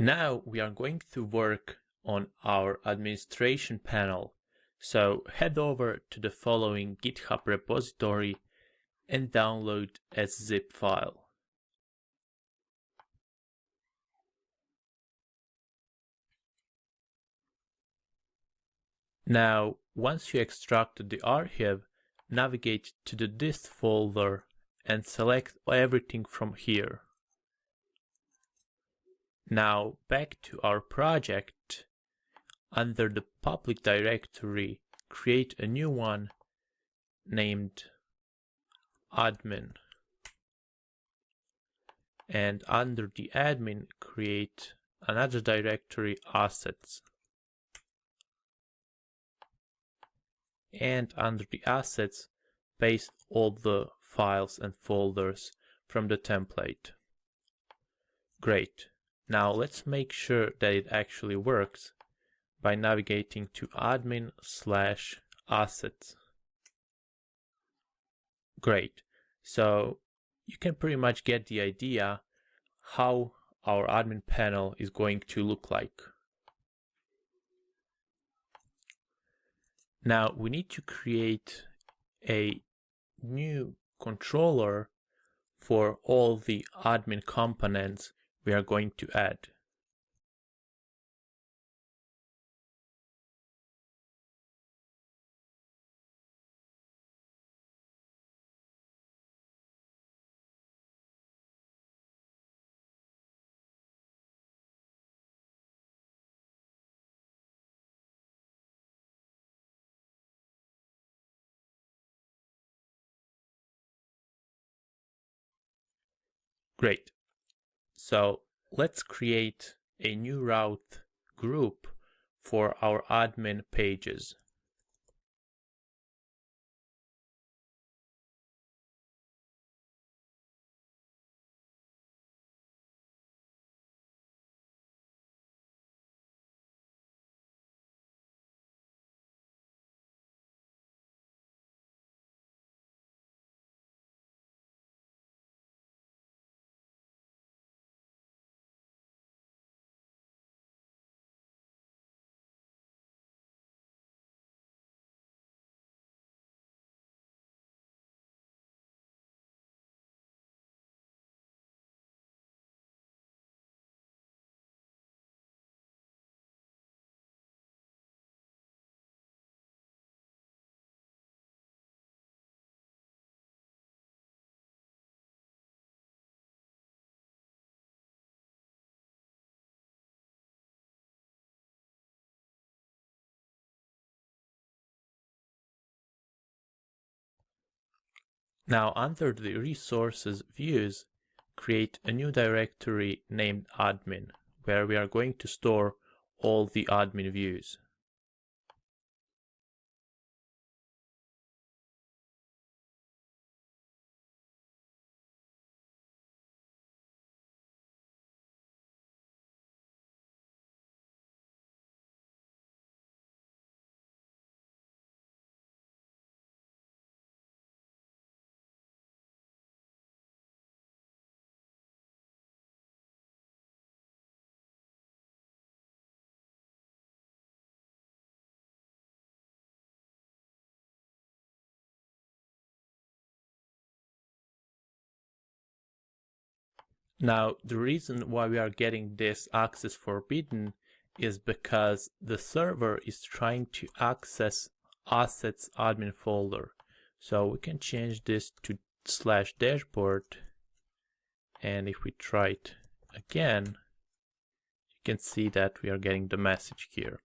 Now we are going to work on our administration panel. So head over to the following GitHub repository and download a zip file. Now, once you extract the archive, navigate to the dist folder and select everything from here. Now back to our project, under the public directory, create a new one named admin. And under the admin, create another directory assets. And under the assets, paste all the files and folders from the template. Great. Now let's make sure that it actually works by navigating to admin slash assets. Great. So you can pretty much get the idea how our admin panel is going to look like. Now we need to create a new controller for all the admin components we are going to add. Great. So let's create a new route group for our admin pages. Now under the resources views, create a new directory named admin, where we are going to store all the admin views. Now, the reason why we are getting this access forbidden is because the server is trying to access assets admin folder. So we can change this to slash dashboard. And if we try it again, you can see that we are getting the message here.